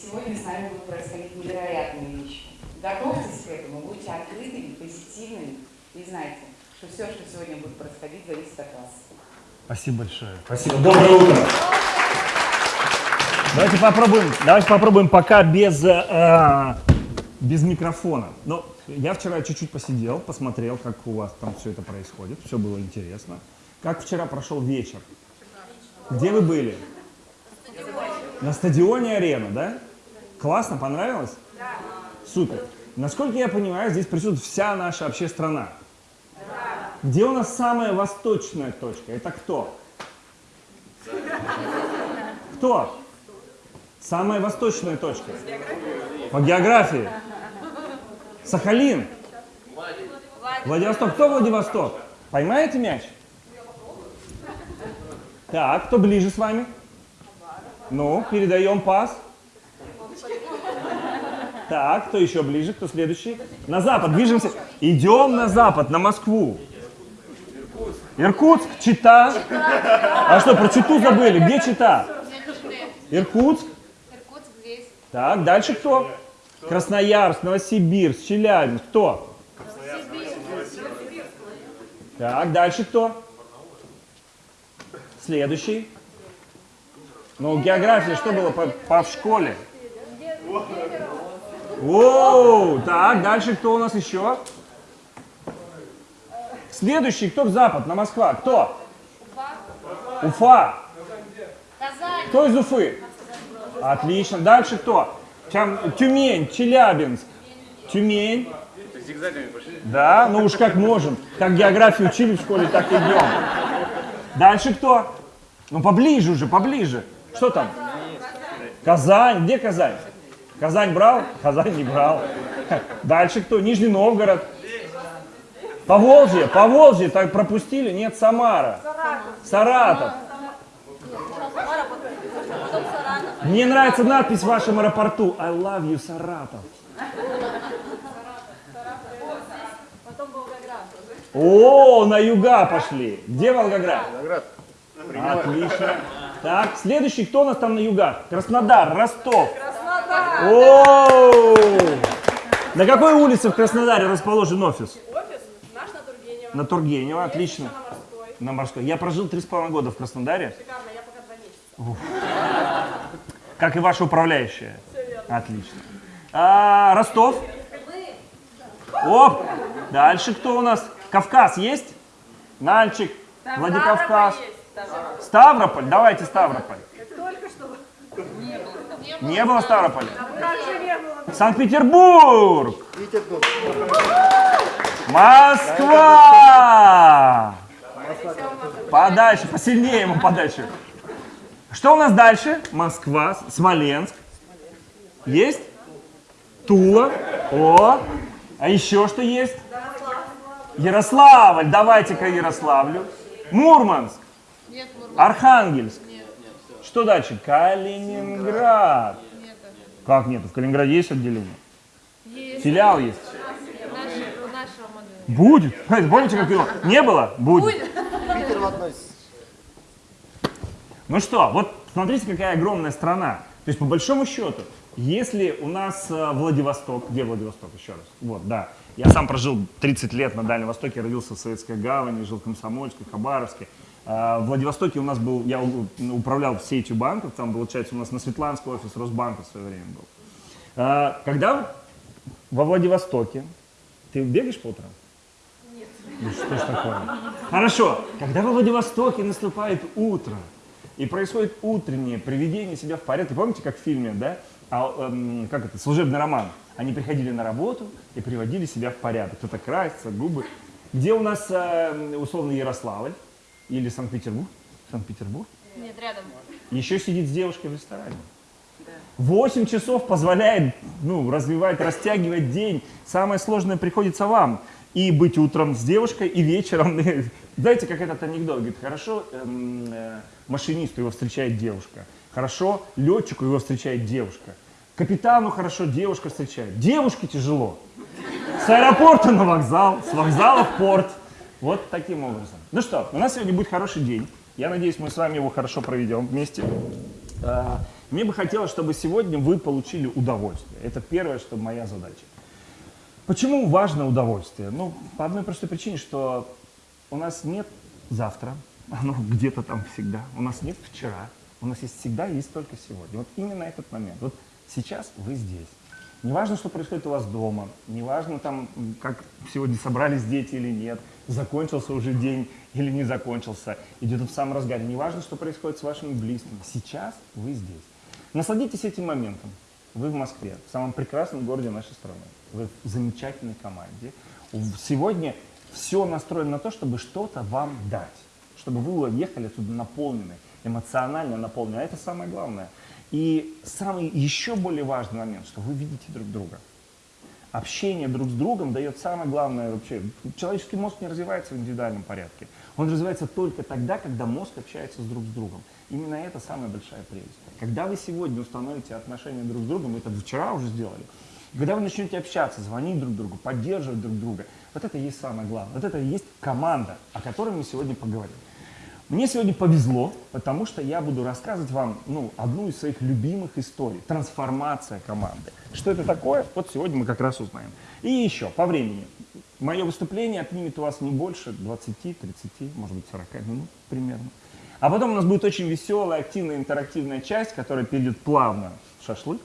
сегодня с нами будут происходить невероятные вещи. Готовьтесь к этому, будьте открытыми, позитивными и знайте, что все, что сегодня будет происходить, зависит от вас. Спасибо большое. Спасибо. Доброе утро. Давайте попробуем, давайте попробуем пока без, э, без микрофона. Но я вчера чуть-чуть посидел, посмотрел, как у вас там все это происходит. Все было интересно. Как вчера прошел вечер? Где вы были? На стадионе арена, да? Классно, понравилось? Да. Супер. Насколько я понимаю, здесь присутствует вся наша вообще страна. Да. Где у нас самая восточная точка? Это кто? Кто? Самая восточная точка? По географии. Сахалин. Владивосток. Кто Владивосток? Поймаете мяч? Так, кто ближе с вами? Ну, передаем пас. Так, кто еще ближе, кто следующий? На запад, движемся. Идем на запад, на Москву. Иркутск, Чита. А что, про Читу забыли? Где Чита? Иркутск. Иркутск здесь. Так, дальше кто? Красноярск, Новосибирск, Челябинск. Кто? Так, дальше кто? Следующий. Ну, география что было по, по в школе? О, так, дальше кто у нас еще? Следующий, кто в запад, на Москва? Кто? Уфа. Казань. Кто из Уфы? Отлично. Дальше кто? Тюмень, Челябинск. Тюмень. Да, ну уж как можем. Как географию учили в школе, так идем. Дальше кто? Ну поближе уже, поближе. Что там? Казань. Где Казань? Казань брал? Казань не брал. Дальше кто? Нижний Новгород. Поволжье, Поволжье, так пропустили? Нет, Самара. Саратов. Мне нравится надпись в вашем аэропорту. I love you, Саратов. О, на юга пошли. Где Волгоград? Волгоград. Отлично. Так, следующий, кто у нас там на югах? Краснодар, Ростов. Краснодар. О! На какой улице в Краснодаре расположен офис? Офис наш на Тургенева. На Тургенева, отлично. На Морской. На Морской. Я прожил три с половиной года в Краснодаре, Шикарно, я пока два месяца. как и ваша управляющая. Отлично. А, Ростов. Оп. Дальше кто у нас? Кавказ есть? Нальчик, Владикавказ. Ставрополь. Давайте Ставрополь. Только что. Не было не было? Санкт-Петербург. Петербург. Москва! Подальше, посильнее ему подальше. Что у нас дальше? Москва, Смоленск. Есть? Тула. О! А еще что есть? Ярославль. Давайте-ка Ярославлю. Мурманск. Архангельск. Что дальше? Калининград. Нет. Как нет? В Калининграде есть отделение? Есть. Филиал есть. Нашего, нашего модуля. Будет. Помните, как его? Не было? Будет. Питер в одной. Ну что, вот смотрите, какая огромная страна. То есть, по большому счету, если у нас э, Владивосток, где Владивосток еще раз? Вот, да. Я сам прожил 30 лет на Дальнем Востоке, родился в Советской Гавани, жил в Комсомольске, Хабаровске. А, В Владивостоке у нас был, я управлял сетью банков, там, получается, у нас на Светланский офис Росбанка в свое время был. А, Когда во Владивостоке, ты бегаешь по утрам? Ну что ж такое? Хорошо, когда во Владивостоке наступает утро, и происходит утреннее приведение себя в порядок. Помните, как в фильме, да? А, эм, как это, служебный роман. Они приходили на работу и приводили себя в порядок. Кто-то красится, губы. Где у нас, э, условно, Ярославль или Санкт-Петербург? Санкт-Петербург. Нет, рядом. Еще сидит с девушкой в ресторане. 8 часов позволяет ну, развивать, растягивать день. Самое сложное приходится вам. И быть утром с девушкой, и вечером. Знаете, как этот анекдот? Говорит, хорошо эм, э, машинисту его встречает девушка. Хорошо летчику его встречает девушка. Капитану хорошо девушка встречает. Девушке тяжело. С аэропорта на вокзал, с вокзала в порт. Вот таким образом. Ну что, у нас сегодня будет хороший день. Я надеюсь, мы с вами его хорошо проведем вместе. А, Мне бы хотелось, чтобы сегодня вы получили удовольствие. Это первое, что моя задача. Почему важно удовольствие? Ну, по одной простой причине, что у нас нет завтра, оно где-то там всегда. У нас нет вчера, у нас есть всегда, есть только сегодня. Вот именно этот момент. Вот сейчас вы здесь. Неважно, что происходит у вас дома, неважно там, м, как сегодня собрались дети или нет, закончился уже день или не закончился, идет в самом разгаре. Неважно, что происходит с вашими близкими. Сейчас вы здесь. Насладитесь этим моментом. Вы в Москве, в самом прекрасном городе нашей страны. Вы в замечательной команде. Сегодня все настроено на то, чтобы что-то вам дать. Чтобы вы уехали отсюда наполнены, эмоционально наполнены. А это самое главное. И самый еще более важный момент, что вы видите друг друга. Общение друг с другом дает самое главное вообще. Человеческий мозг не развивается в индивидуальном порядке. Он развивается только тогда, когда мозг общается с друг с другом. Именно это самая большая прелесть. Когда вы сегодня установите отношения друг с другом, это вчера уже сделали, когда вы начнете общаться, звонить друг другу, поддерживать друг друга, вот это и есть самое главное. Вот это и есть команда, о которой мы сегодня поговорим. Мне сегодня повезло, потому что я буду рассказывать вам ну, одну из своих любимых историй. Трансформация команды. Что это такое? Вот сегодня мы как раз узнаем. И еще, по времени. Мое выступление отнимет у вас не больше 20, 30, может быть 40 минут примерно. А потом у нас будет очень веселая, активная, интерактивная часть, которая перейдет плавно в шашлык.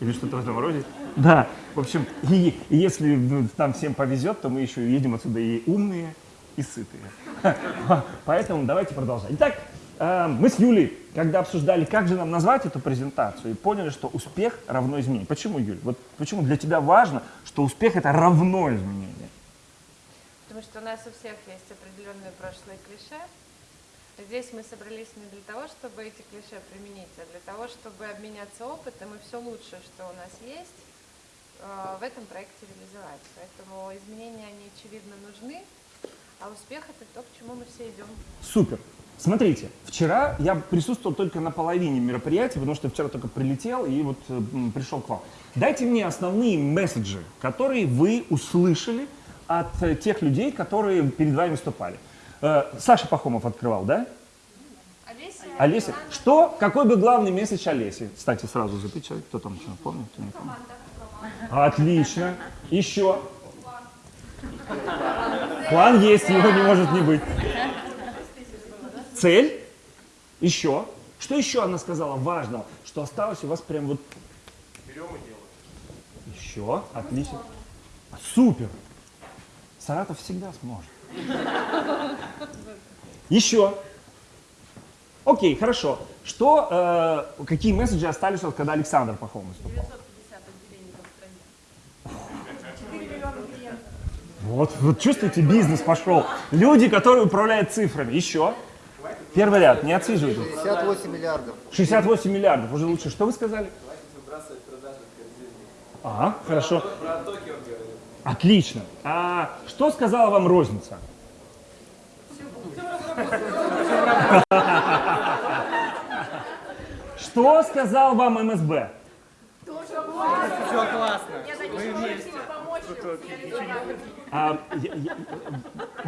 Или что-то в этом роде. Да, в общем, и, и если ну, нам всем повезет, то мы еще едем отсюда и умные, и сытые. Поэтому давайте продолжать. Итак, э, мы с Юлей, когда обсуждали, как же нам назвать эту презентацию, и поняли, что успех равно изменению. Почему, Юль? Вот почему для тебя важно, что успех это равно изменение? Потому что у нас у всех есть определенные прошлые клише. Здесь мы собрались не для того, чтобы эти клише применить, а для того, чтобы обменяться опытом и все лучшее, что у нас есть, э, в этом проекте реализовать. Поэтому изменения, они очевидно нужны, а успех это то, к чему мы все идем. Супер. Смотрите, вчера я присутствовал только на половине мероприятия, потому что вчера только прилетел и вот э, пришел к вам. Дайте мне основные месседжи, которые вы услышали от э, тех людей, которые перед вами выступали. Э, Саша Пахомов открывал, да? Олеся, Олеся. Что, какой бы главный месседж Олеси? Кстати, сразу запечатлеть. Кто там что помнит, кто не помнит? Отлично. Еще. План есть, его не может не быть. Цель. Еще. Что еще она сказала важного, что осталось у вас прям вот... Берем и делаем. Еще. Отлично. Супер. Саратов всегда сможет. Еще. Окей, хорошо. Что, э, какие месседжи остались, вот, когда Александр Пахом выступал? 950 отделений в стране. Вот, вот чувствуете, бизнес пошел. Люди, которые управляют цифрами. Еще. Первый ряд, не отсиживайтесь. 58 миллиардов. 68 миллиардов, уже лучше. Что вы сказали? А, хорошо. Отлично. А что сказала вам розница? Что сказал вам МСБ? А,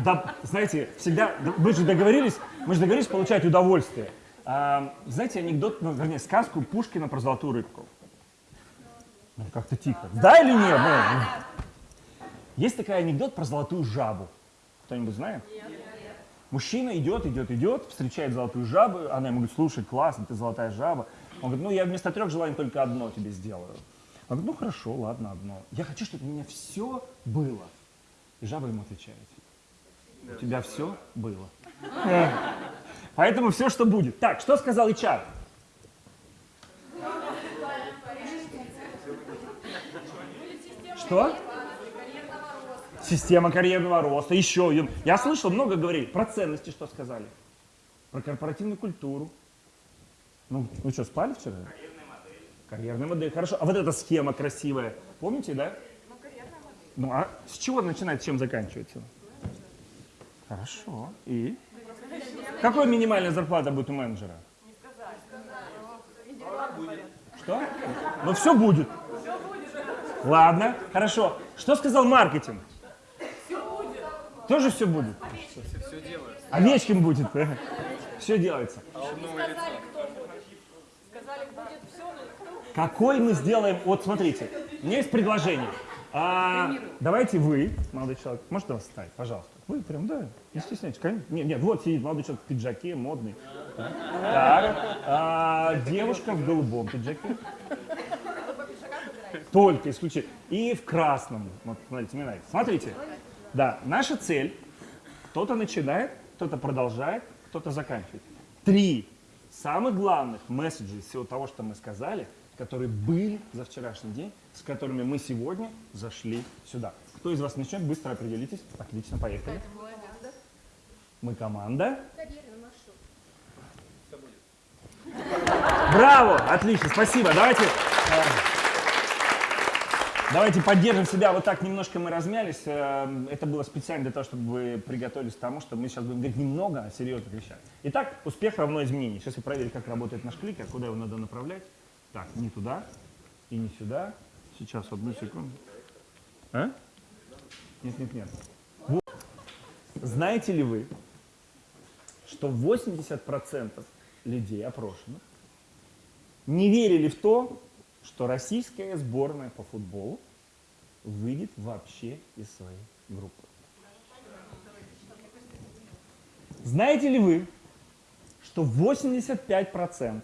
да, знаете, всегда, да, мы же договорились, мы же договорились получать удовольствие. А, знаете анекдот, ну, вернее, сказку Пушкина про золотую рыбку? Ну, как-то тихо. Да или нет? Ну, ну. Есть такой анекдот про золотую жабу. Кто-нибудь знает? Мужчина идет, идет, идет, встречает золотую жабу, она ему говорит, слушай, классно, ты золотая жаба. Он говорит, ну я вместо трех желаний только одно тебе сделаю. Он говорит, ну хорошо, ладно, одно. Я хочу, чтобы у меня все было. И жаба ему отвечает, у тебя все было. Поэтому все, что будет. Так, что сказал HR? Что? Система карьерного роста. Еще. Я слышал, много говорили. Про ценности что сказали? Про корпоративную культуру. Ну, вы что, спали вчера? Модель. Карьерная модель. Хорошо. А вот эта схема красивая. Помните, да? Ну, карьерная модель. Ну, а с чего начинается, чем заканчивается? Хорошо. И? Какая минимальная зарплата будет у менеджера? Что? Ну все будет. Ладно, хорошо. Что сказал маркетинг? Все будет. Тоже все будет? Все делается. Овечкин будет. Все делается. Сказали, кто будет. Сказали, будет Какой мы сделаем... Вот смотрите, у меня есть предложение. А, давайте вы, молодой человек, можете вас встать, пожалуйста. Вы прям, да, не стесняйтесь, конечно. Нет, нет, вот сидит молодой человек в пиджаке, модный. Так. А, девушка в голубом пиджаке. Только исключительно. И в красном. Вот, смотрите, мне нравится. Смотрите. Да, наша цель. Кто-то начинает, кто-то продолжает, кто-то заканчивает. Три самых главных месседжа всего того, что мы сказали, которые были за вчерашний день, с которыми мы сегодня зашли сюда. Кто из вас начнет? Быстро определитесь. Отлично, поехали. Мы команда. Браво! Отлично, спасибо. Давайте, э, давайте поддержим себя. Вот так немножко мы размялись. Э, Это было специально для того, чтобы вы приготовились к тому, что мы сейчас будем говорить немного о серьезных вещах. Итак, успех равно изменений. Сейчас я проверю, как работает наш кликер, куда его надо направлять. Так, не туда и не сюда. Сейчас, одну секунду. А? Нет, нет, нет. Знаете ли вы, что 80% людей опрошенных не верили в то, что российская сборная по футболу выйдет вообще из своей группы. Знаете ли вы, что 85%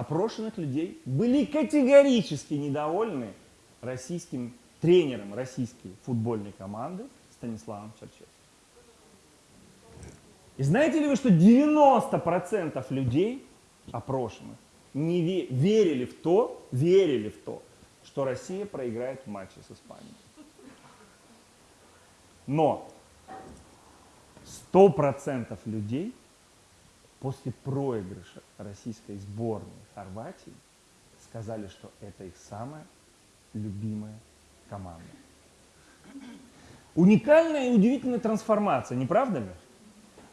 опрошенных людей были категорически недовольны российским тренером российской футбольной команды Станиславом Черчесовым? И знаете ли вы, что 90% людей, опрошенных, не ве- верили в то, верили в то, что Россия проиграет в матче с Испанией. Но 100% людей после проигрыша российской сборной Хорватии сказали, что это их самая любимая команда. Уникальная и удивительная трансформация, не правда ли?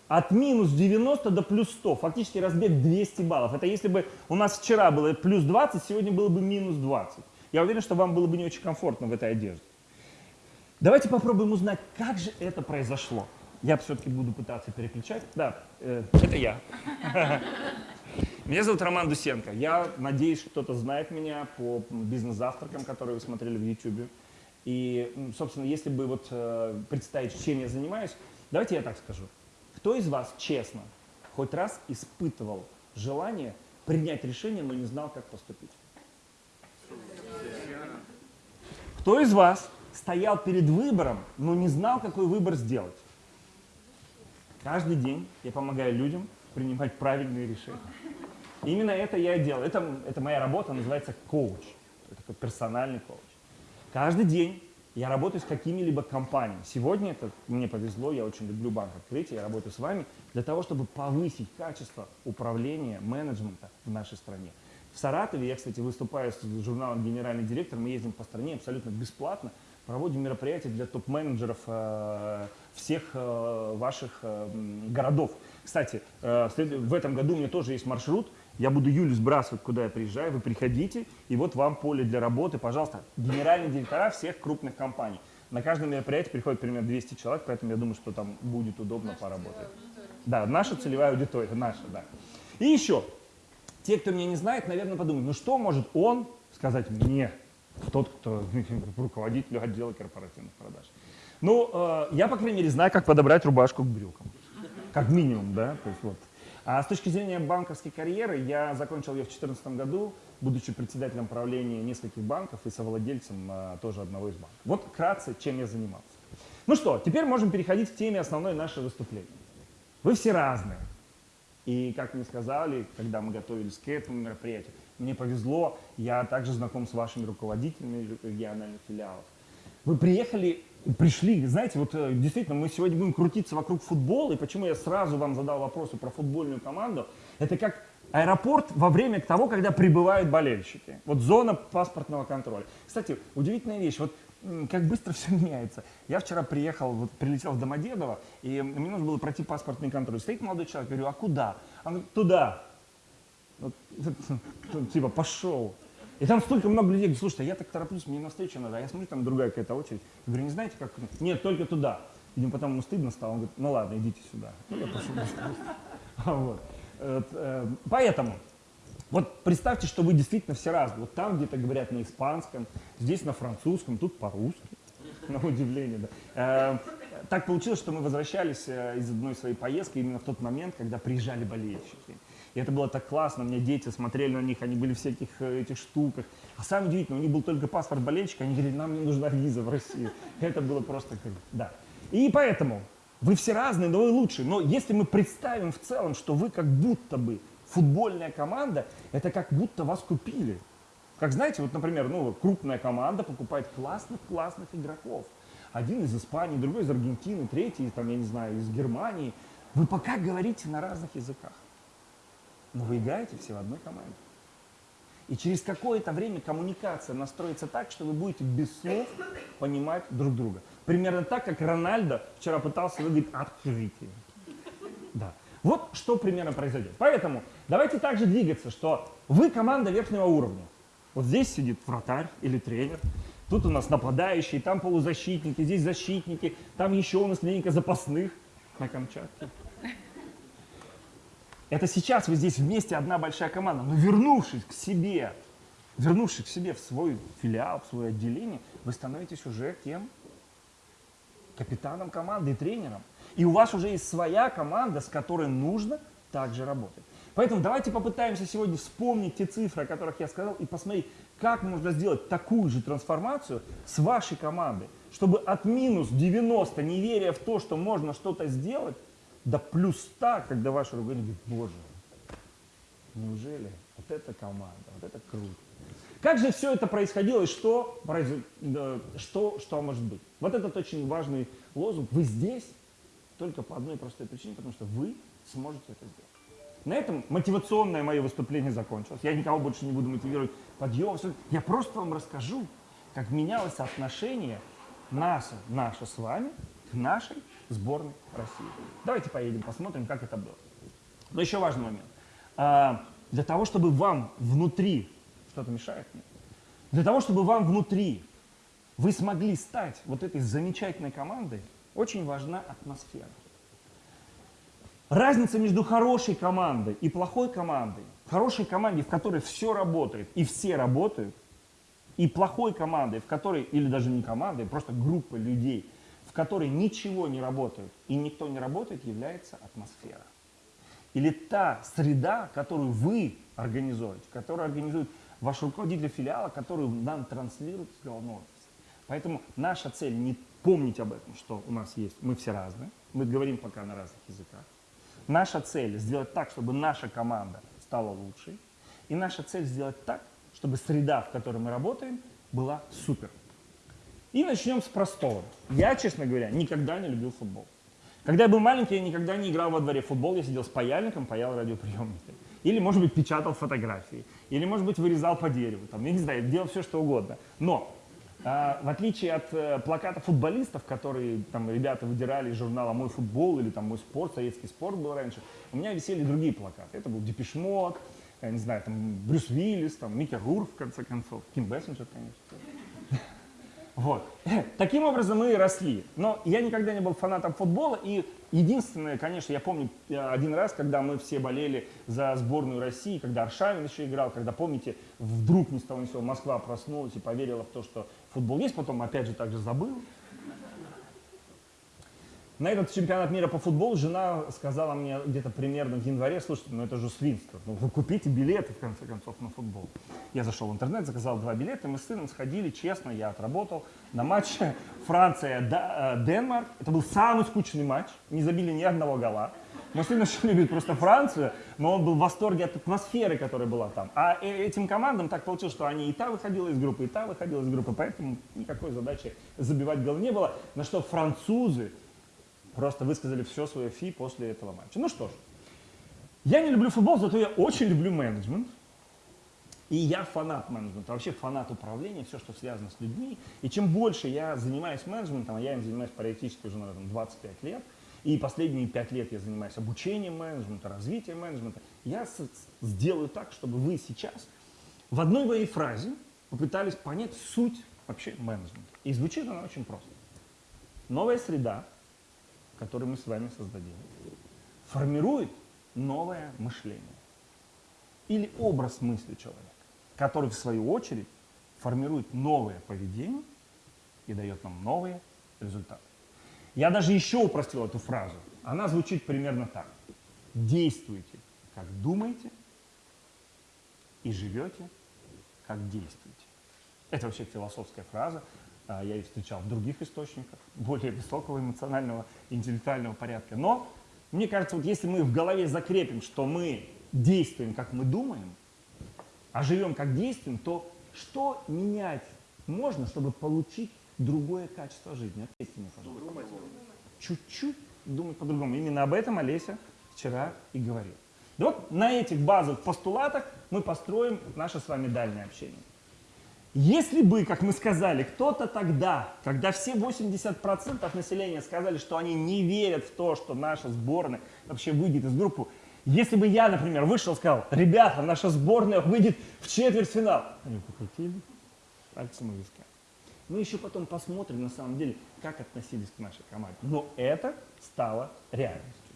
От минус 90 до плюс 100, фактически разбег 200 баллов. Это если бы у нас вчера было плюс 20, сегодня было бы минус 20. Я уверен, что вам было бы не очень комфортно в этой одежде. Давайте попробуем узнать, как же это произошло. Я все-таки буду пытаться переключать. Да, э, это я. Меня зовут Роман Дусенко. Я надеюсь, кто-то знает меня по бизнес-завтракам, которые вы смотрели в YouTube. И, собственно, если бы вот э, представить, чем я занимаюсь, давайте я так скажу. Кто из вас честно хоть раз испытывал желание принять решение, но не знал, как поступить? Кто из вас стоял перед выбором, но не знал, какой выбор сделать? Каждый день я помогаю людям принимать правильные решения. Именно это я и делаю. Это, это моя работа, называется коуч. Это персональный коуч. Каждый день я работаю с какими-либо компаниями. Сегодня это мне повезло, я очень люблю банк открытия, я работаю с вами для того, чтобы повысить качество управления, менеджмента в нашей стране. В Саратове я, кстати, выступаю с журналом «Генеральный директор», мы ездим по стране абсолютно бесплатно, проводим мероприятия для топ-менеджеров э, всех э, ваших э, городов. Кстати, э, в этом году у меня тоже есть маршрут, я буду Юлю сбрасывать, куда я приезжаю, вы приходите, и вот вам поле для работы, пожалуйста, генеральные директора всех крупных компаний. На каждое мероприятие приходит примерно 200 человек, поэтому я думаю, что там будет удобно поработать. Да, наша целевая аудитория, наша, да. И еще, те, кто меня не знает, наверное, подумают, ну что может он сказать мне, тот, кто руководитель отдела корпоративных продаж. Ну, э, я, по крайней мере, знаю, как подобрать рубашку к брюкам. Как минимум, да, то есть вот. А с точки зрения банковской карьеры, я закончил ее в 2014 году, будучи председателем правления нескольких банков и совладельцем э, тоже одного из банков. Вот вкратце, чем я занимался. Ну что, теперь можем переходить к теме основной нашего выступления. Вы все разные. И, как мне сказали, когда мы готовились к этому мероприятию, мне повезло, я также знаком с вашими руководителями региональных филиалов. Вы приехали, пришли, знаете, вот э, действительно, мы сегодня будем крутиться вокруг футбола, и почему я сразу вам задал вопросы про футбольную команду, это как аэропорт во время того, когда прибывают болельщики. Вот зона паспортного контроля. Кстати, удивительная вещь, вот как быстро все меняется. Я вчера приехал, вот прилетел в Домодедово, и мне нужно было пройти паспортный контроль. Стоит молодой человек, говорю, а куда? Он говорит, туда. Вот, типа, пошел. И там столько много людей, говорят, слушайте, а я так тороплюсь, мне навстречу надо. А я смотрю, там другая какая-то очередь. Я говорю, не знаете, как? Нет, только туда. Видимо, потом ему стыдно стало. Он говорит, ну ладно, идите сюда. Ну, я пошел. Вот. Вот, э, Поэтому Вот представьте, что вы действительно все разные. Вот там где-то говорят на испанском, здесь на французском, тут по-русски. На удивление, да. Э, Так получилось, что мы возвращались э, из одной своей поездки именно в тот момент, когда приезжали болельщики. И это было так классно, у меня дети смотрели на них, они были в всяких э, этих штуках. А самое удивительное, у них был только паспорт болельщика, они говорили, нам не нужна виза в Россию. Это было просто круто, да. И поэтому вы все разные, но вы лучшие. Но если мы представим в целом, что вы как будто бы футбольная команда, это как будто вас купили. Как знаете, вот, например, ну, крупная команда покупает классных-классных игроков. Один из Испании, другой из Аргентины, третий, там, я не знаю, из Германии. Вы пока говорите на разных языках, но вы играете все в одной команде. И через какое-то время коммуникация настроится так, что вы будете без слов понимать друг друга. Примерно так, как Рональдо вчера пытался выиграть открытие. Да. Вот что примерно произойдет. Поэтому давайте также двигаться, что вы команда верхнего уровня. Вот здесь сидит вратарь или тренер, тут у нас нападающие, там полузащитники, здесь защитники, там еще у нас клиника запасных на Камчатке. Это сейчас вы здесь вместе одна большая команда, но вернувшись к себе, вернувшись к себе в свой филиал, в свое отделение, вы становитесь уже кем? Капитаном команды и тренером. И у вас уже есть своя команда, с которой нужно также работать. Поэтому давайте попытаемся сегодня вспомнить те цифры, о которых я сказал, и посмотреть, как можно сделать такую же трансформацию с вашей командой, чтобы от минус 90, не веря в то, что можно что-то сделать, до плюс 100, когда ваш руководитель говорит, боже, неужели вот эта команда, вот это круто. Как же все это происходило и что, что, что может быть? Вот этот очень важный лозунг. Вы здесь только по одной простой причине, потому что вы сможете это сделать. На этом мотивационное мое выступление закончилось. Я никого больше не буду мотивировать подъем. всё. Я просто вам расскажу, как менялось отношение наше, наше с вами к нашей сборной России. Давайте поедем, посмотрим, как это было. Но еще важный момент. А, Для того, чтобы вам внутри, что-то мешает мне, для того, чтобы вам внутри вы смогли стать вот этой замечательной командой, очень важна атмосфера. Разница между хорошей командой и плохой командой, хорошей команде, в которой все работает и все работают, и плохой командой, в которой, или даже не командой, просто группа людей, в которой ничего не работает и никто не работает, является атмосфера. Или та среда, которую вы организуете, которую организует ваш руководитель филиала, которую нам транслирует с головного офиса. Поэтому наша цель не помнить об этом, что у нас есть, мы все разные, мы говорим пока на разных языках. Наша цель сделать так, чтобы наша команда стала лучшей. И наша цель сделать так, чтобы среда, в которой мы работаем, была супер. И начнем с простого. Я, честно говоря, никогда не любил футбол. Когда я был маленький, я никогда не играл во дворе в футбол, я сидел с паяльником, паял радиоприемники. Или, может быть, печатал фотографии. Или, может быть, вырезал по дереву. Там, я не знаю, делал все, что угодно. Но, а, в отличие от э, плаката футболистов, которые там ребята выдирали из журнала «Мой футбол» или там «Мой спорт», «Советский спорт» был раньше, у меня висели другие плакаты. Это был Депешмот, я не знаю, там Брюс Уиллис, там Микки Рурк, в конце концов, Ким Бессенджер, конечно. Вот. Таким образом мы и росли. Но я никогда не был фанатом футбола. И единственное, конечно, я помню э, один раз, когда мы все болели за сборную России, когда Аршавин еще играл, когда, помните, вдруг ни с того ни сего Москва проснулась и поверила в то, что футбол есть, потом опять же также забыл. На этот чемпионат мира по футболу жена сказала мне где-то примерно в январе, слушайте, ну это же свинство, ну вы купите билеты в конце концов на футбол. Я зашел в интернет, заказал два билета, мы с сыном сходили, честно, я отработал на матче Франция-Денмарк. Это был самый скучный матч, не забили ни одного гола. Мой сын очень любит просто Францию, но он был в восторге от атмосферы, которая была там. А э- этим командам так получилось, что они и та выходила из группы, и та выходила из группы, поэтому никакой задачи забивать гол не было. На что французы просто высказали все свое фи после этого матча. Ну что ж, я не люблю футбол, зато я очень люблю менеджмент. И я фанат менеджмента, вообще фанат управления, все, что связано с людьми. И чем больше я занимаюсь менеджментом, а я им занимаюсь практически уже, наверное, 25 лет, и последние 5 лет я занимаюсь обучением менеджмента, развитием менеджмента, я сделаю так, чтобы вы сейчас в одной моей фразе попытались понять суть вообще менеджмента. И звучит она очень просто. Новая среда, которую мы с вами создадим, формирует новое мышление. или образ мысли человека, который в свою очередь формирует новое поведение и дает нам новые результаты. Я даже еще упростил эту фразу. Она звучит примерно так. Действуйте, как думаете, и живете, как действуете. Это вообще философская фраза. А, Я ее встречал в других источниках, более высокого эмоционального, интеллектуального порядка. Но мне кажется, вот если мы в голове закрепим, что мы действуем, как мы думаем, а живем, как действуем, то что менять можно, чтобы получить другое качество жизни? Ответьте мне, пожалуйста. Чуть-чуть думать по-другому. Именно об этом Олеся вчера и говорила. Да вот на этих базовых постулатах мы построим наше с вами дальнее общение. Если бы, как мы сказали, кто-то тогда, когда все 80% населения сказали, что они не верят в то, что наша сборная вообще выйдет из группы, если бы я, например, вышел и сказал, ребята, наша сборная выйдет в четвертьфинал, они покрутили пальцем у виска. Мы еще потом посмотрим, на самом деле, как относились к нашей команде. Но это стало реальностью.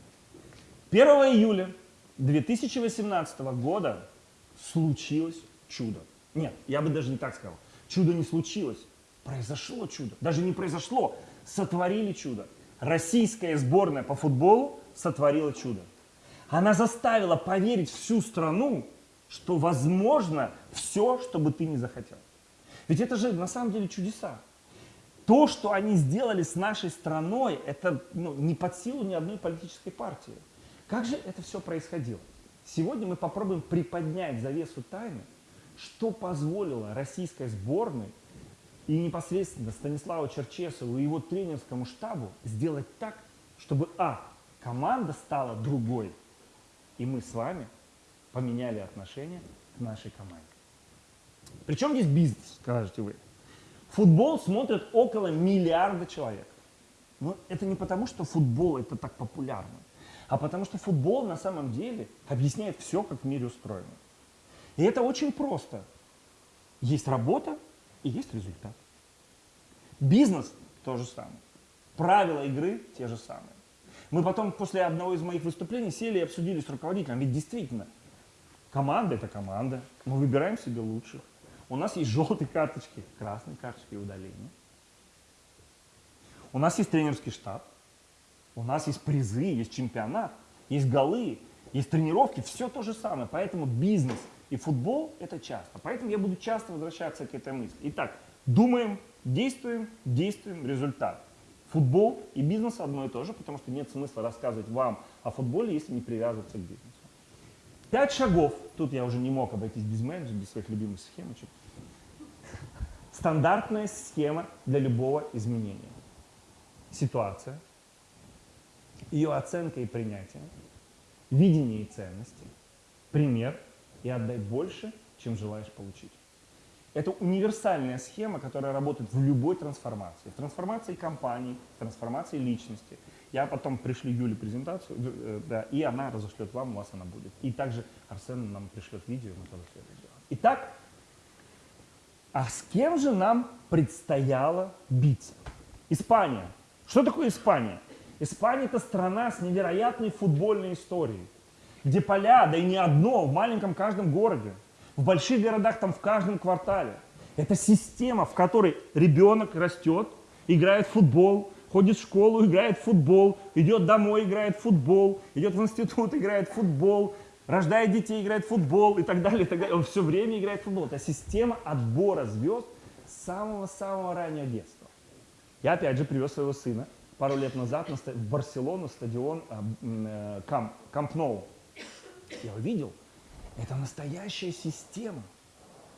1 июля 2018 года случилось чудо. Нет, я бы даже не так сказал. Чудо не случилось. Произошло чудо. Даже не произошло. Сотворили чудо. Российская сборная по футболу сотворила чудо. Она заставила поверить всю страну, что возможно все, что бы ты не захотел. Ведь это же на самом деле чудеса. То, что они сделали с нашей страной, это ну, не под силу ни одной политической партии. Как же это все происходило? Сегодня мы попробуем приподнять завесу тайны, что позволило российской сборной и непосредственно Станиславу Черчесову и его тренерскому штабу сделать так, чтобы а. команда стала другой, и мы с вами поменяли отношение к нашей команде. Причем здесь бизнес, скажете вы. Футбол смотрят около миллиарда человек. Но это не потому, что футбол это так популярно, а потому что футбол на самом деле объясняет все, как в мире устроено. И это очень просто. Есть работа и есть результат. Бизнес то же самое. Правила игры те же самые. Мы потом после одного из моих выступлений сели и обсудили с руководителем. Ведь действительно, команда это команда. Мы выбираем себе лучших. У нас есть желтые карточки, красные карточки и удаления. У нас есть тренерский штаб. У нас есть призы, есть чемпионат, есть голы, есть тренировки. Все то же самое. Поэтому бизнес и футбол это часто. Поэтому я буду часто возвращаться к этой мысли. Итак, думаем, действуем, действуем, результат. Футбол и бизнес одно и то же, потому что нет смысла рассказывать вам о футболе, если не привязываться к бизнесу. Пять шагов. Тут я уже не мог обойтись без менеджера, без своих любимых схемочек. Стандартная схема для любого изменения. Ситуация, ее оценка и принятие, видение и ценности, пример и отдай больше, чем желаешь получить. Это универсальная схема, которая работает в любой трансформации. В трансформации компании, в трансформации личности. Я потом пришлю Юле презентацию, э, да, и она разошлет вам, у вас она будет. И также Арсен нам пришлет видео, мы тоже все это сделаем. Итак, а с кем же нам предстояло биться? Испания. Что такое Испания? Испания это страна с невероятной футбольной историей, где поля, да и не одно, в маленьком каждом городе, в больших городах там в каждом квартале. Это система, в которой ребенок растет, играет в футбол, ходит в школу, играет в футбол, идет домой, играет в футбол, идет в институт, играет в футбол, рождает детей, играет в футбол и так далее, и так далее. Он все время играет в футбол. Это система отбора звезд с самого-самого раннего детства. Я опять же привез своего сына пару лет назад в Барселону, стадион а, э, Кам- Камп Ноу. Я увидел, это настоящая система.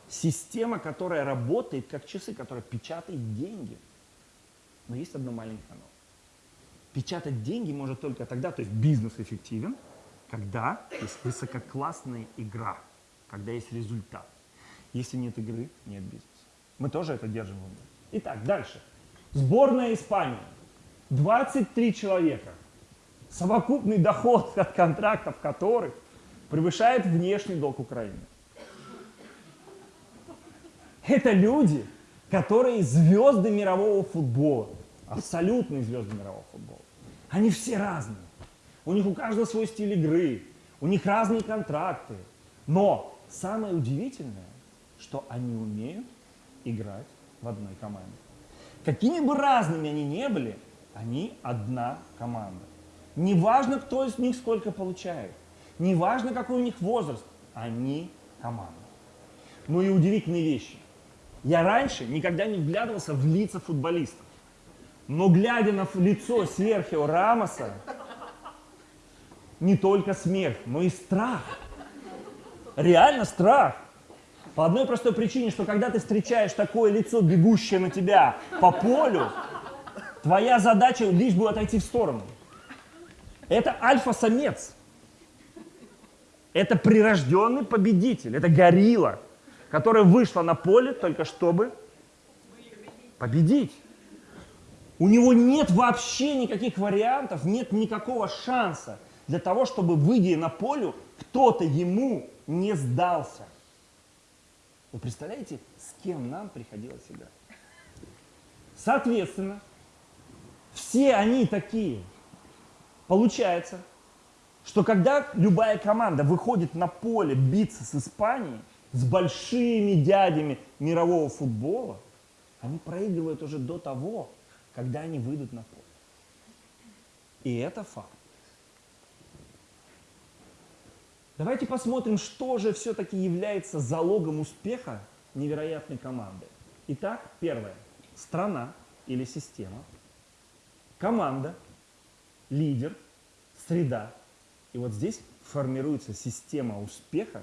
Система, которая работает как часы, которая печатает деньги. Но есть одно маленькое но. Печатать деньги может только тогда, то есть бизнес эффективен, когда есть высококлассная игра, когда есть результат. Если нет игры, нет бизнеса. Мы тоже это держим в уме. Итак, дальше. Сборная Испании. 23 человека. Совокупный доход от контрактов которых превышает внешний долг Украины. Это люди, которые звезды мирового футбола, абсолютные звезды мирового футбола. Они все разные. У них у каждого свой стиль игры, у них разные контракты. Но самое удивительное, что они умеют играть в одной команде. Какими бы разными они ни были, они одна команда. Неважно, кто из них сколько получает, неважно, какой у них возраст, они команда. Ну и удивительные вещи. Я раньше никогда не вглядывался в лица футболистов. Но глядя на лицо Серхио Рамоса, не только смех, но и страх. Реально страх. По одной простой причине, что когда ты встречаешь такое лицо, бегущее на тебя по полю, твоя задача лишь бы отойти в сторону. Это альфа-самец. Это прирожденный победитель. Это горилла, которая вышла на поле только чтобы победить. У него нет вообще никаких вариантов, нет никакого шанса для того, чтобы, выйдя на поле, кто-то ему не сдался. Вы представляете, с кем нам приходилось играть? Соответственно, все они такие. Получается, что когда любая команда выходит на поле биться с Испанией, с большими дядями мирового футбола, они проигрывают уже до того, когда они выйдут на поле. И это факт. Давайте посмотрим, что же все-таки является залогом успеха невероятной команды. Итак, первое. Страна или система. Команда, лидер, среда. И вот здесь формируется система успеха,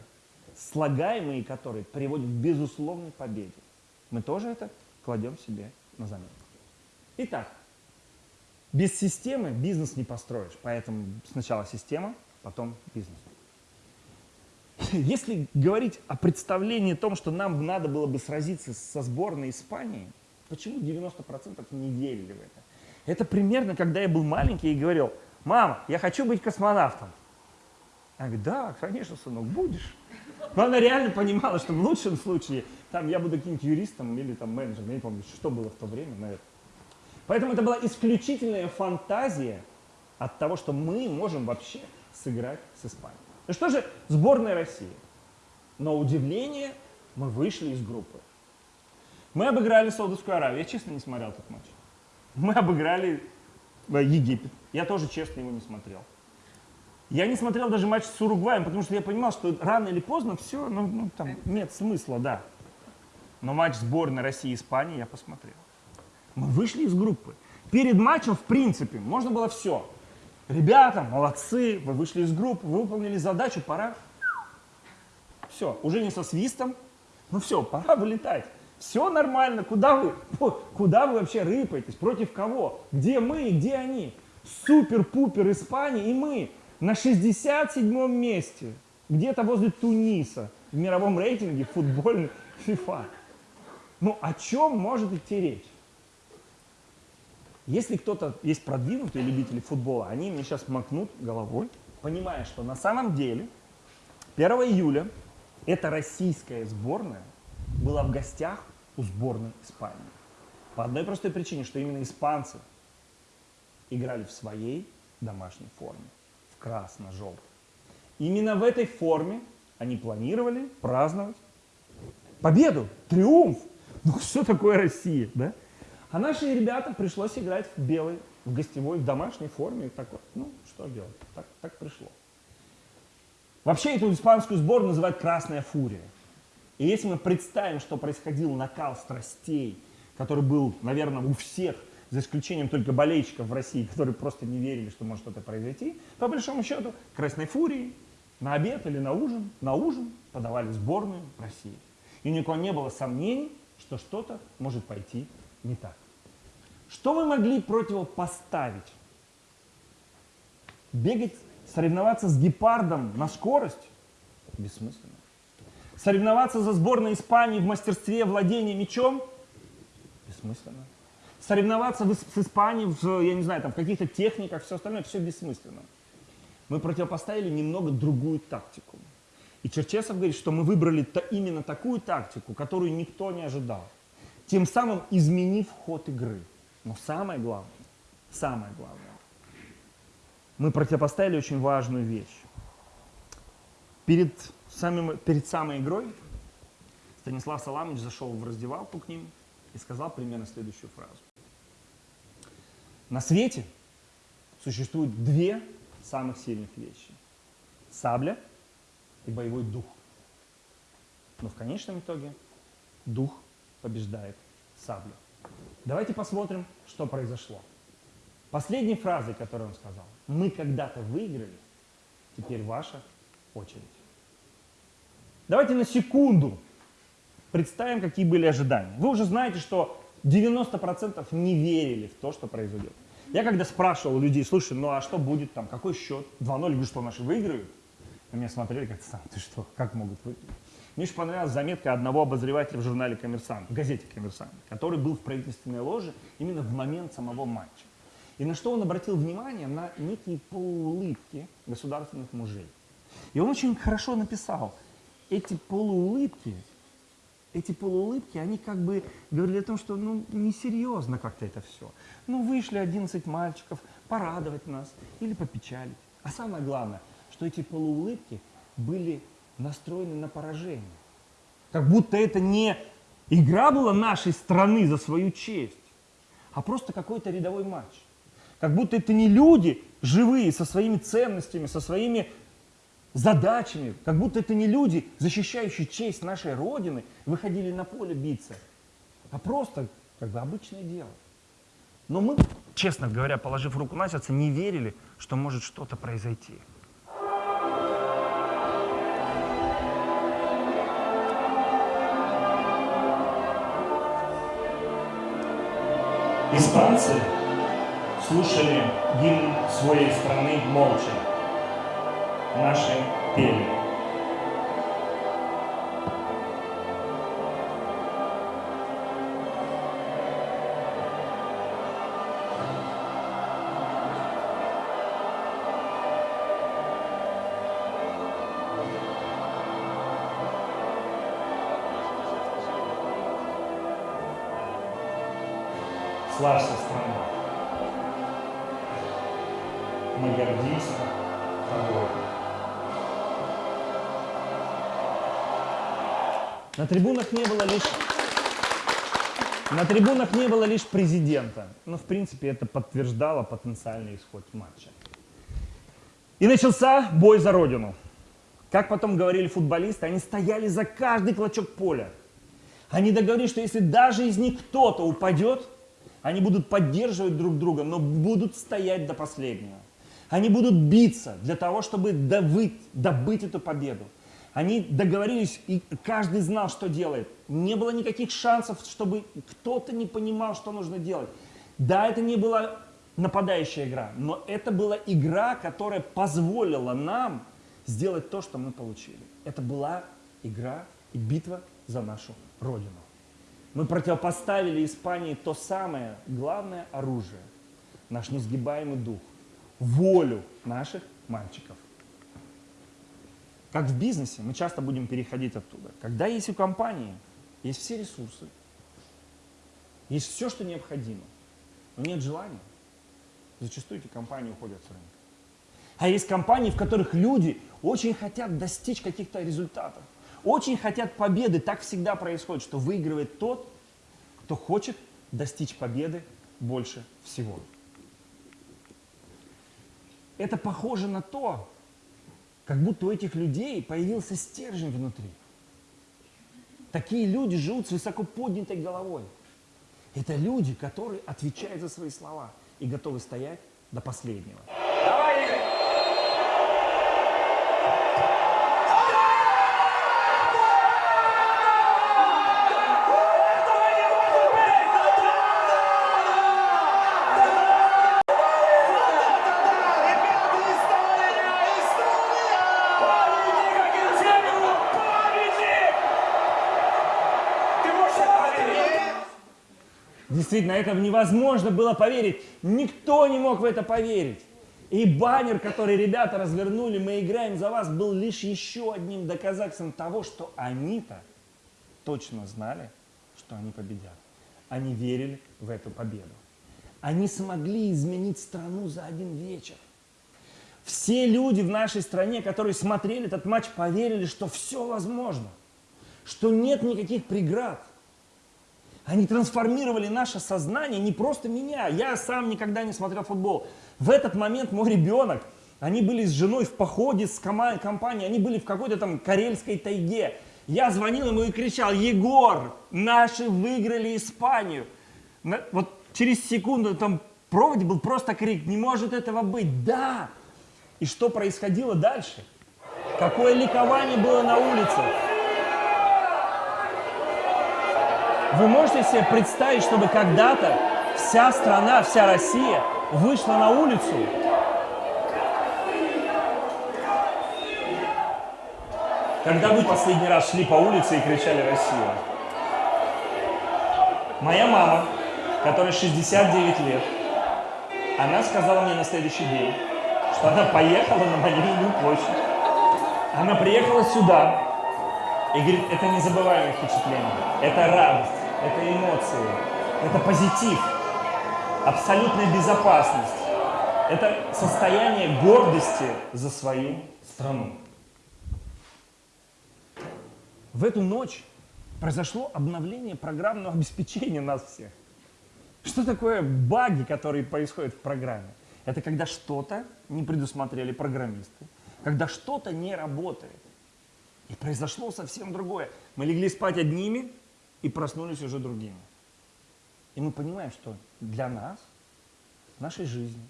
слагаемые которой приводят к безусловной победе. Мы тоже это кладем себе на заметку. Итак, без системы бизнес не построишь, поэтому сначала система, потом бизнес. Если говорить о представлении о том, что нам надо было бы сразиться со сборной Испании, почему 90% не верили в это? Это примерно, когда я был маленький и говорил, мама, я хочу быть космонавтом. Она говорит, да, конечно, сынок, будешь. Но она реально понимала, что в лучшем случае там я буду каким-нибудь юристом или там менеджером, я не помню, что было в то время, наверное. Поэтому это была исключительная фантазия от того, что мы можем вообще сыграть с Испанией. Ну что же, сборная России. На удивление мы вышли из группы. Мы обыграли Саудовскую Аравию. Я честно не смотрел этот матч. Мы обыграли э, Египет. Я тоже честно его не смотрел. Я не смотрел даже матч с Уругваем, потому что я понимал, что рано или поздно все, ну, ну там нет смысла, да. Но матч сборной России и Испании я посмотрел. Мы вышли из группы. Перед матчем, в принципе, можно было все. Ребята, молодцы, вы вышли из группы, вы выполнили задачу, пора. Все, уже не со свистом, ну все, пора вылетать. Все нормально, куда вы, куда вы вообще рыпаетесь, против кого? Где мы и где они? Супер-пупер Испания и мы на 67 месте, где-то возле Туниса в мировом рейтинге футбольный FIFA. Ну о чем может идти речь? Если кто-то есть продвинутые любители футбола, они мне сейчас макнут головой, понимая, что на самом деле 1 июля эта российская сборная была в гостях у сборной Испании. По одной простой причине, что именно испанцы играли в своей домашней форме, в красно-желтой. Именно в этой форме они планировали праздновать победу, триумф. Ну что такое Россия, да? А наши ребята пришлось играть в белой, в гостевой, в домашней форме. Так вот, ну, что делать, так, так пришло. Вообще эту испанскую сборную называют «красная фурия». И если мы представим, что происходил накал страстей, который был, наверное, у всех, за исключением только болельщиков в России, которые просто не верили, что может что-то произойти, по большому счету, красной фурии на обед или на ужин, на ужин подавали сборную России. И никого не было сомнений, что что-то может пойти не так. Что вы могли противопоставить? Бегать, соревноваться с гепардом на скорость? Бессмысленно. Соревноваться за сборной Испании в мастерстве владения мячом? Бессмысленно. Соревноваться с Испанией в, я не знаю, там, в каких-то техниках, все остальное, все бессмысленно. Мы противопоставили немного другую тактику. И Черчесов говорит, что мы выбрали -то именно такую тактику, которую никто не ожидал тем самым изменив ход игры. Но самое главное, самое главное, мы противопоставили очень важную вещь. Перед самым- перед самой игрой Станислав Саламович зашел в раздевалку к ним и сказал примерно следующую фразу. На свете существует две самых сильных вещи. Сабля и боевой дух. Но в конечном итоге дух побеждает саблю. Давайте посмотрим, что произошло. Последней фразой, которую он сказал, мы когда-то выиграли, теперь ваша очередь. Давайте на секунду представим, какие были ожидания. Вы уже знаете, что 90% не верили в то, что произойдет. Я когда спрашивал людей, слушай, ну а что будет там, какой счет? 2-0, говорю, что наши выиграют? На меня смотрели как-то сам, ты что, как могут выиграть? Мне еще понравилась заметка одного обозревателя в журнале «Коммерсант», в газете «Коммерсант», который был в правительственной ложе именно в момент самого матча. И на что он обратил внимание? На некие полуулыбки государственных мужей. И он очень хорошо написал, эти полуулыбки, эти полуулыбки, они как бы говорили о том, что ну, несерьезно как-то это все. Ну, вышли 11 мальчиков порадовать нас или попечалить. А самое главное, что эти полуулыбки были настроены на поражение. Как будто это не игра была нашей страны за свою честь, а просто какой-то рядовой матч. Как будто это не люди живые, со своими ценностями, со своими задачами, как будто это не люди, защищающие честь нашей Родины, выходили на поле биться, а просто как бы обычное дело. Но мы, честно говоря, положив руку на сердце, не верили, что может что-то произойти. Испанцы слушали гимн своей страны молча. Наши пели. На трибунах не было лишь на трибунах не было лишь президента, но в принципе это подтверждало потенциальный исход матча. И начался бой за родину. Как потом говорили футболисты, они стояли за каждый клочок поля. Они договорились, что если даже из них кто-то упадет, они будут поддерживать друг друга, но будут стоять до последнего. Они будут биться для того, чтобы добыть, добыть эту победу. Они договорились, и каждый знал, что делает. Не было никаких шансов, чтобы кто-то не понимал, что нужно делать. Да, это не была нападающая игра, но это была игра, которая позволила нам сделать то, что мы получили. Это была игра и битва за нашу Родину. Мы противопоставили Испании то самое главное оружие, наш несгибаемый дух, волю наших мальчиков. Как в бизнесе, мы часто будем переходить оттуда. Когда есть у компании, есть все ресурсы, есть все, что необходимо, но нет желания, зачастую эти компании уходят с рынка. А есть компании, в которых люди очень хотят достичь каких-то результатов, очень хотят победы. Так всегда происходит, что выигрывает тот, кто хочет достичь победы больше всего. Это похоже на то, как будто у этих людей появился стержень внутри. Такие люди живут с высоко поднятой головой. Это люди, которые отвечают за свои слова и готовы стоять до последнего. Действительно, это невозможно было поверить. Никто не мог в это поверить. И баннер, который ребята развернули, мы играем за вас, был лишь еще одним доказательством того, что они-то точно знали, что они победят. Они верили в эту победу. Они смогли изменить страну за один вечер. Все люди в нашей стране, которые смотрели этот матч, поверили, что все возможно, что нет никаких преград. Они трансформировали наше сознание, не просто меня. Я сам никогда не смотрел футбол. В этот момент мой ребенок, они были с женой в походе с компанией, они были в какой-то там карельской тайге. Я звонил ему и кричал, Егор, наши выиграли Испанию. Вот через секунду там проводе был просто крик, не может этого быть. Да! И что происходило дальше? Какое ликование было на улицах? Вы можете себе представить, чтобы когда-то вся страна, вся Россия вышла на улицу? Когда вы последний раз шли по улице и кричали «Россия»? Моя мама, которой 69 лет, она сказала мне на следующий день, что она поехала на Маниловую площадь. Она приехала сюда и говорит, это незабываемое впечатление, это радость, это эмоции, это позитив, абсолютная безопасность, это состояние гордости за свою страну. В эту ночь произошло обновление программного обеспечения нас всех. Что такое баги, которые происходят в программе? Это когда что-то не предусмотрели программисты, когда что-то не работает. И произошло совсем другое. Мы легли спать одними и проснулись уже другими. И мы понимаем, что для нас, в нашей жизни,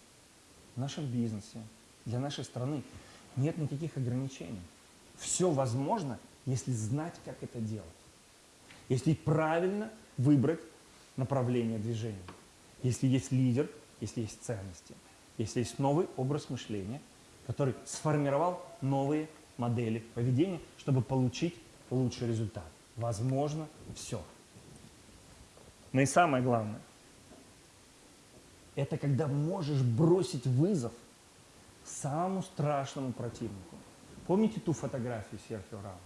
в нашем бизнесе, для нашей страны нет никаких ограничений. Все возможно, если знать, как это делать. Если правильно выбрать направление движения. Если есть лидер, если есть ценности, если есть новый образ мышления, который сформировал новые модели поведения, чтобы получить лучший результат. Возможно, все. Но и самое главное, это когда можешь бросить вызов самому страшному противнику. Помните ту фотографию Серхио Рамоса?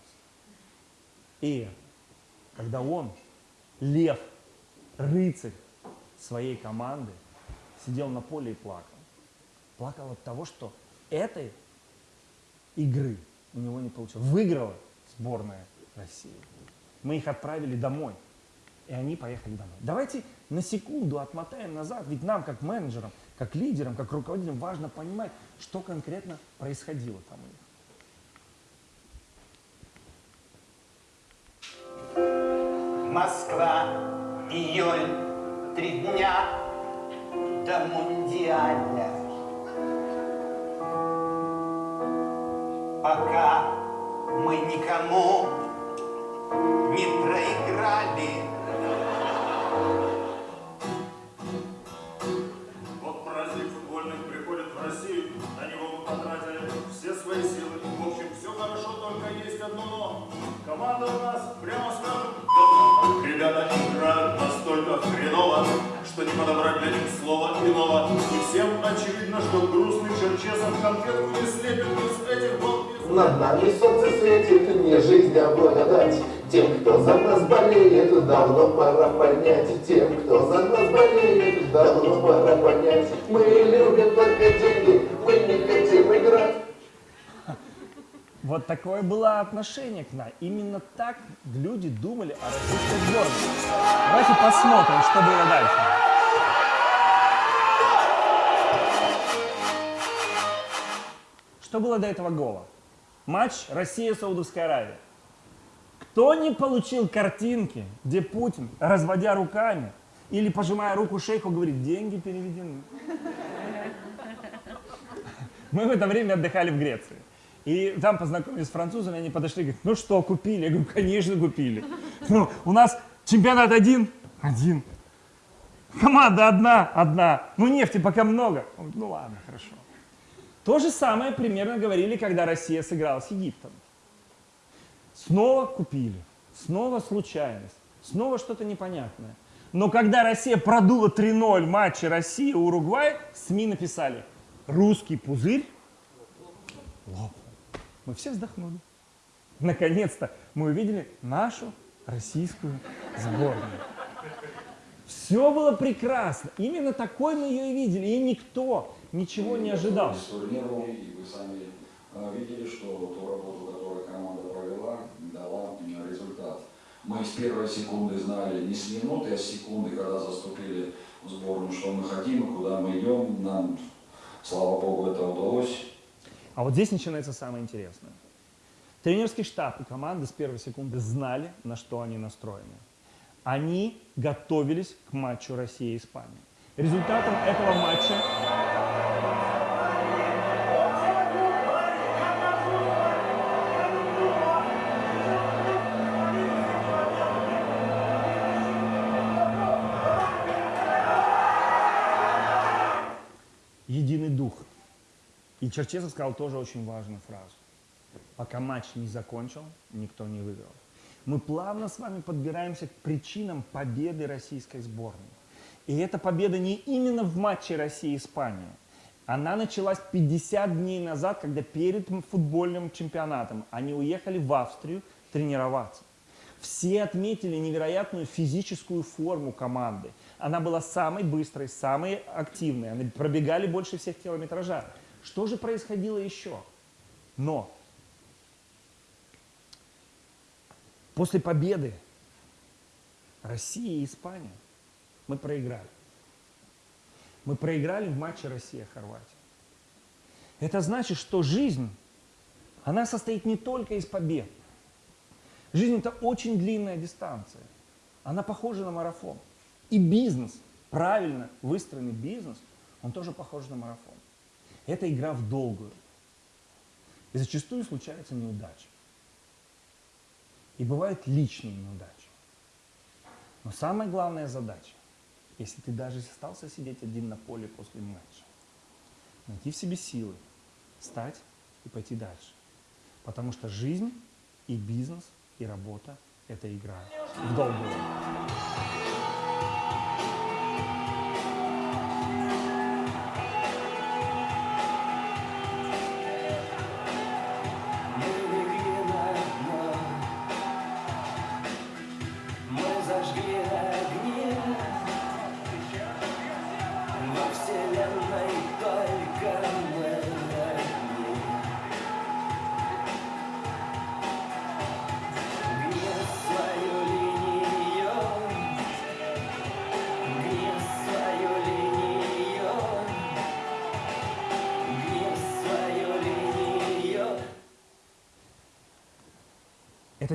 И когда он, лев, рыцарь своей команды, сидел на поле и плакал. Плакал от того, что этой игры у него не получилось. Выиграла сборная России. Мы их отправили домой, и они поехали домой. Давайте на секунду отмотаем назад, ведь нам, как менеджерам, как лидерам, как руководителям, важно понимать, что конкретно происходило там у них. Москва, июль, три дня до Мундиаля. Пока мы никому не проиграли. Вот праздник футбольный приходит в Россию, на него мы потратили все свои силы. В общем, все хорошо, только есть одно но. Команда у нас, прямо скажем. Ребята играют настолько хреново, что не подобрать для них слова иного. И всем очевидно, что грустный черчесов конфетку не слепит из этих балбесов. Над нами солнце светит, не жизнь, а благодать. Тем, кто за нас болеет, давно пора понять. Тем, кто за нас болеет, давно пора понять. Мы любим только деньги, мы не хотим играть. Вот такое было отношение к нам. Именно так люди думали о российской сборной. Давайте посмотрим, что было дальше. Что было до этого гола? Матч Россия-Саудовская Аравия. Кто не получил картинки, где Путин, разводя руками или пожимая руку шейху, говорит, деньги переведены. Мы в это время отдыхали в Греции. И там познакомились с французами, они подошли и говорят, ну что, купили? Я говорю, конечно, купили. Ну, у нас чемпионат один? Один. Команда одна? Одна. Ну, нефти пока много. Он говорит, ну ладно. То же самое примерно говорили, когда Россия сыграла с Египтом. Снова купили, снова случайность, снова что-то непонятное. Но когда Россия продула 3-0 в матче Россия-Уругвай, СМИ написали, русский пузырь лопнул. Мы все вздохнули. Наконец-то мы увидели нашу российскую сборную. Все было прекрасно. Именно такой мы ее и видели. И никто ничего не ожидал. Вы сами э, видели, что ту работу, которую команда провела, дала результат. Мы с первой секунды знали, не с минуты, а с секунды, когда заступили в сборную, что мы хотим и куда мы идем. Нам, слава богу, это удалось. А вот здесь начинается самое интересное. Тренерский штаб и команда с первой секунды знали, на что они настроены. Они готовились к матчу России и Испании. Результатом этого матча Черчесов сказал тоже очень важную фразу. Пока матч не закончил, никто не выиграл. Мы плавно с вами подбираемся к причинам победы российской сборной. И эта победа не именно в матче России-Испания. Она началась 50 дней назад, когда перед футбольным чемпионатом они уехали в Австрию тренироваться. Все отметили невероятную физическую форму команды. Она была самой быстрой, самой активной. Они пробегали больше всех километража. Что же происходило еще? Но после победы России и Испании мы проиграли. Мы проиграли в матче Россия-Хорватия. Это значит, что жизнь, она состоит не только из побед. Жизнь это очень длинная дистанция. Она похожа на марафон. И бизнес, правильно выстроенный бизнес, он тоже похож на марафон. Это игра в долгую. И зачастую случаются неудачи. И бывают личные неудачи. Но самая главная задача, если ты даже остался сидеть один на поле после матча, найти в себе силы, встать и пойти дальше. Потому что жизнь и бизнес, и работа – это игра в долгую.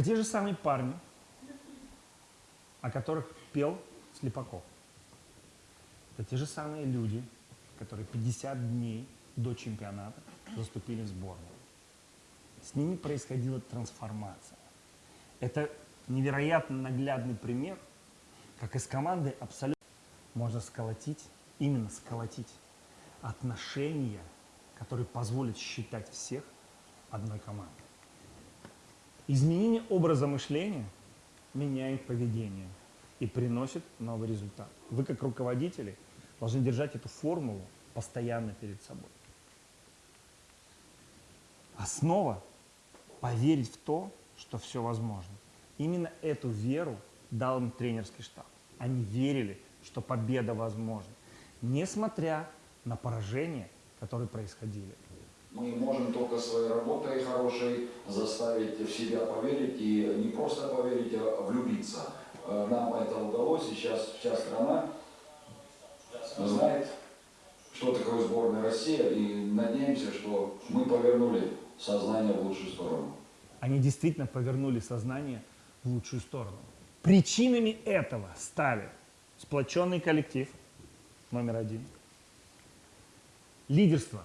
Те же самые парни, о которых пел Слепаков. Это те же самые люди, которые 50 дней до чемпионата заступили в сборную. С ними происходила трансформация. Это невероятно наглядный пример, как из команды абсолютно можно сколотить, именно сколотить отношения, которые позволят считать всех одной командой. Изменение образа мышления меняет поведение и приносит новый результат. Вы как руководители должны держать эту формулу постоянно перед собой. Основа – поверить в то, что все возможно. Именно эту веру дал им тренерский штаб. Они верили, что победа возможна, несмотря на поражения, которые происходили. Мы можем только своей работой хорошей заставить в себя поверить и не просто поверить, а влюбиться. Э, Нам это удалось, сейчас вся страна знает, что такое сборная Россия, и надеемся, что мы повернули сознание в лучшую сторону. Они действительно повернули сознание в лучшую сторону. Причинами этого стали сплоченный коллектив, номер один, лидерство,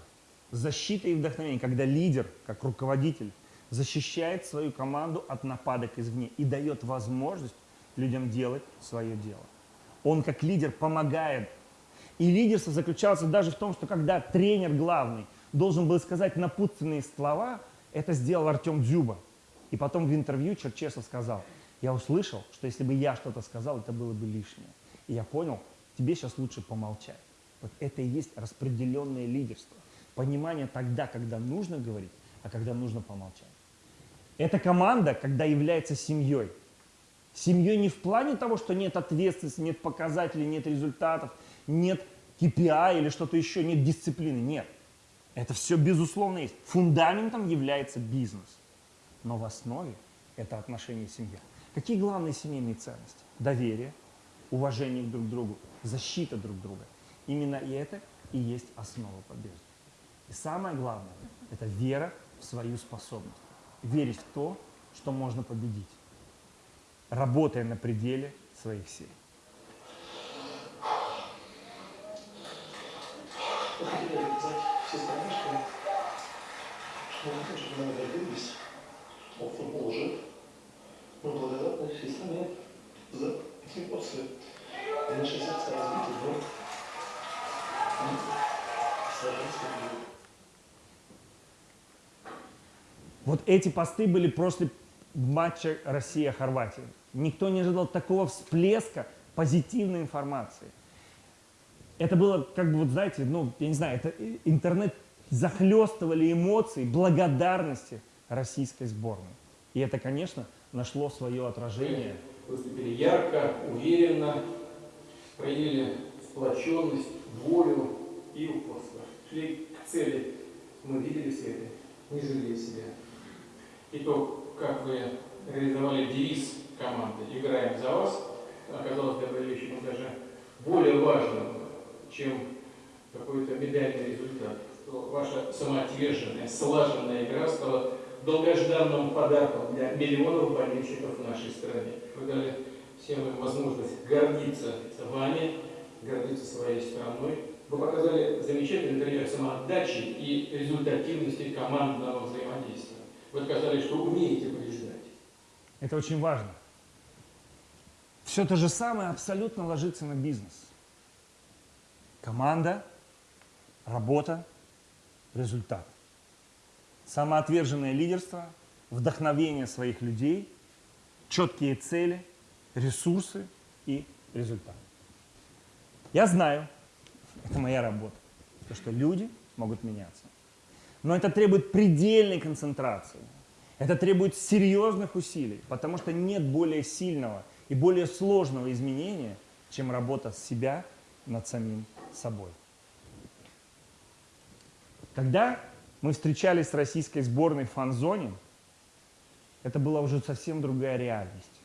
защита и вдохновение, когда лидер, как руководитель, защищает свою команду от нападок извне и дает возможность людям делать свое дело. Он как лидер помогает. И лидерство заключалось даже в том, что когда тренер главный должен был сказать напутственные слова, это сделал Артем Дзюба. И потом в интервью Черчесов сказал, я услышал, что если бы я что-то сказал, это было бы лишнее. И я понял, тебе сейчас лучше помолчать. Вот это и есть распределенное лидерство. Понимание тогда, когда нужно говорить, а когда нужно помолчать. Эта команда, когда является семьей, Семьей не в плане того, что нет ответственности, нет показателей, нет результатов, нет KPI или что-то еще, нет дисциплины. Нет. Это все безусловно есть. Фундаментом является бизнес. Но в основе это отношения семья. Какие главные семейные ценности? Доверие, уважение друг к другу, защита друг друга. Именно это и есть основа победы. И самое главное – это вера в свою способность. Верить в то, что можно победить, работая на пределе своих сил. Мы тоже много добились, что футбол жив. Мы благодарны всей стране за эмоции. И наше сердце разбито, но мы сражаемся в Вот эти посты были после матча Россия-Хорватия. Никто не ожидал такого всплеска позитивной информации. Это было, как бы, вот знаете, ну, я не знаю, это интернет захлестывали эмоции благодарности российской сборной. И это, конечно, нашло свое отражение. Выступили ярко, уверенно, проявили сплоченность, волю и упорство. Шли к цели. Мы видели все это, не жалея себя. И то, как вы реализовали девиз команды «Играем за вас», оказалось для болельщиков даже более важным, чем какой-то медальный результат. Ваша самоотверженная, слаженная игра стала долгожданным подарком для миллионов болельщиков в нашей стране. Вы дали всем им возможность гордиться вами, гордиться своей страной. Вы показали замечательный пример самоотдачи и результативности командного взаимодействия. Вы доказали, что умеете побеждать. Это очень важно. Все то же самое абсолютно ложится на бизнес. Команда, работа, результат. Самоотверженное лидерство, вдохновение своих людей, четкие цели, ресурсы и результат. Я знаю, это моя работа, то, что люди могут меняться. Но это требует предельной концентрации. Это требует серьезных усилий, потому что нет более сильного и более сложного изменения, чем работа с себя над самим собой. Когда мы встречались с российской сборной в фан-зоне, это была уже совсем другая реальность.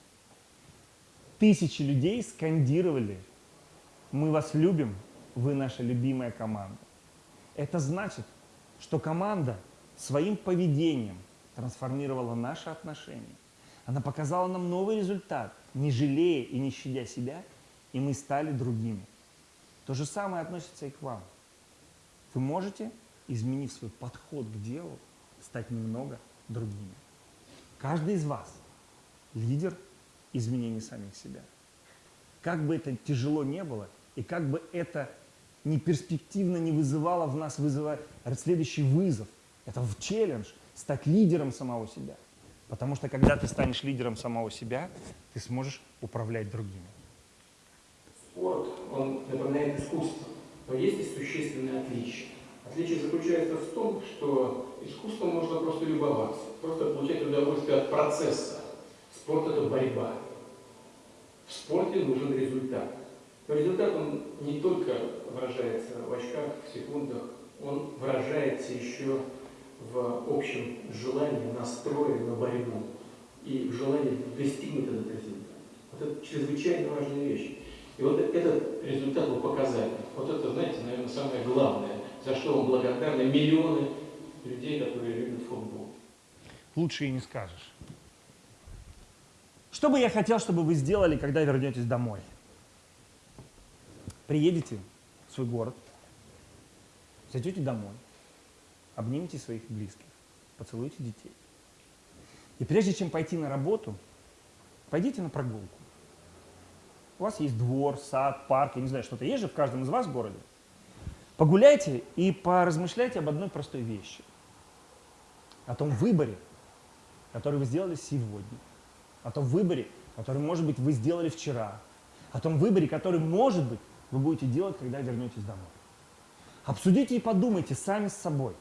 Тысячи людей скандировали «Мы вас любим, вы наша любимая команда». Это значит, что команда своим поведением трансформировала наши отношения. Она показала нам новый результат, не жалея и не щадя себя, и мы стали другими. То же самое относится и к вам. Вы можете, изменив свой подход к делу, стать немного другими. Каждый из вас лидер изменений самих себя. Как бы это тяжело не было, и как бы это не перспективно не вызывало в нас вызывает следующий вызов. Это в челлендж стать лидером самого себя. Потому что когда ты станешь лидером самого себя, ты сможешь управлять другими. Спорт, он напоминает искусство. Но есть и существенное отличие. Отличие заключается в том, что искусством можно просто любоваться, просто получать удовольствие от процесса. Спорт – это борьба. В спорте нужен результат. Но результат, он не только выражается в очках, в секундах, он выражается еще в общем желании, настрое на борьбу и в желании достигнуть этот результат. Вот это чрезвычайно важная вещь. И вот этот результат вы показали. Вот это, знаете, наверное, самое главное, за что вам благодарны миллионы людей, которые любят футбол. Лучше и не скажешь. Что бы я хотел, чтобы вы сделали, когда вернетесь домой? Приедете в свой город, зайдете домой, обнимите своих близких, поцелуйте детей. И прежде чем пойти на работу, пойдите на прогулку. У вас есть двор, сад, парк, я не знаю, что-то есть же в каждом из вас в городе. Погуляйте и поразмышляйте об одной простой вещи. О том выборе, который вы сделали сегодня. О том выборе, который, может быть, вы сделали вчера. О том выборе, который, может быть, вы будете делать, когда вернетесь домой. Обсудите и подумайте сами с собой,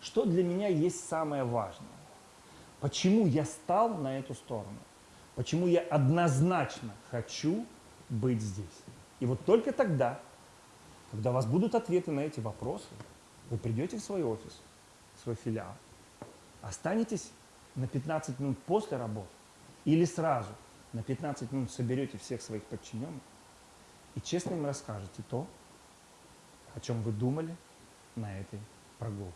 что для меня есть самое важное. Почему я стал на эту сторону? Почему я однозначно хочу быть здесь. И вот только тогда, когда у вас будут ответы на эти вопросы, вы придете в свой офис, в свой филиал, останетесь на 15 минут после работы или сразу на 15 минут соберете всех своих подчиненных и честно им расскажете то, о чем вы думали на этой прогулке.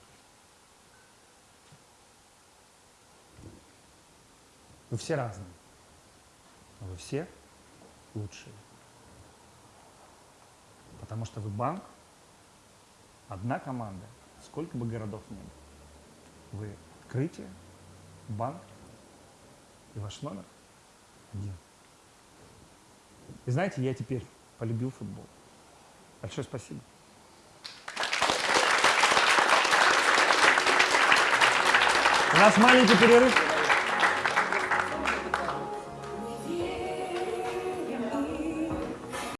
Вы все разные, но вы все лучшие. Потому что вы банк, одна команда, сколько бы городов ни было. Вы открытие, банк и ваш номер один. И знаете, я теперь полюбил футбол. Большое спасибо. У нас маленький перерыв.